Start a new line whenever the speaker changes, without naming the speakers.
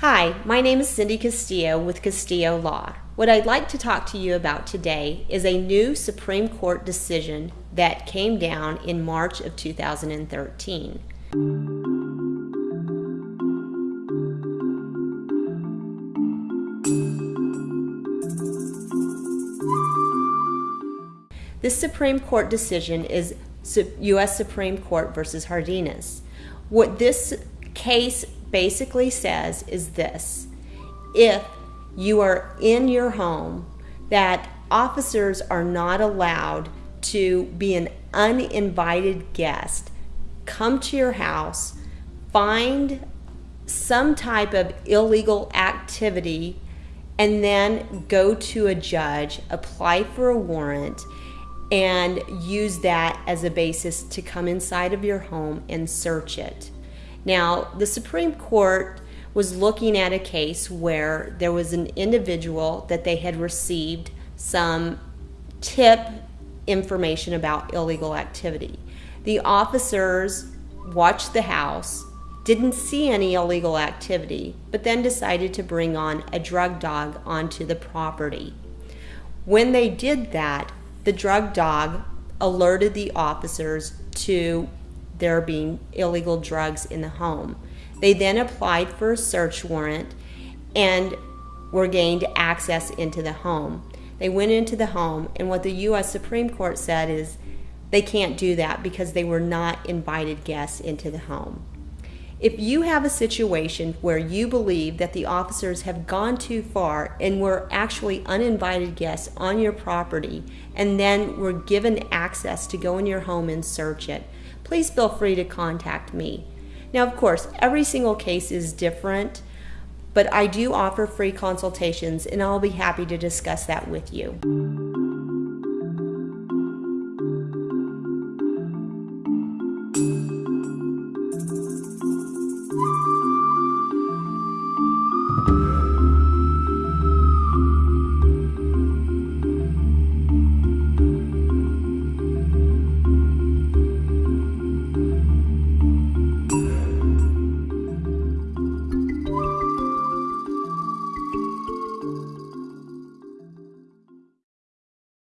Hi, my name is Cindy Castillo with Castillo Law. What I'd like to talk to you about today is a new Supreme Court decision that came down in March of 2013. This Supreme Court decision is U.S. Supreme Court versus Jardines. What this case basically says is this if you are in your home, that officers are not allowed to be an uninvited guest, come to your house, find some type of illegal activity, and then go to a judge, apply for a warrant, and use that as a basis to come inside of your home and search it. Now, the Supreme Court was looking at a case where there was an individual that they had received some tip information about illegal activity. The officers watched the house, didn't see any illegal activity, but then decided to bring on a drug dog onto the property. When they did that, the drug dog alerted the officers to there being illegal drugs in the home. They then applied for a search warrant and were gained access into the home. They went into the home, and what the U.S. Supreme Court said is they can't do that because they were not invited guests into the home. If you have a situation where you believe that the officers have gone too far and were actually uninvited guests on your property and then were given access to go in your home and search it, please feel free to contact me. Now, of course, every single case is different, but I do offer free consultations and I'll be happy to discuss that with you.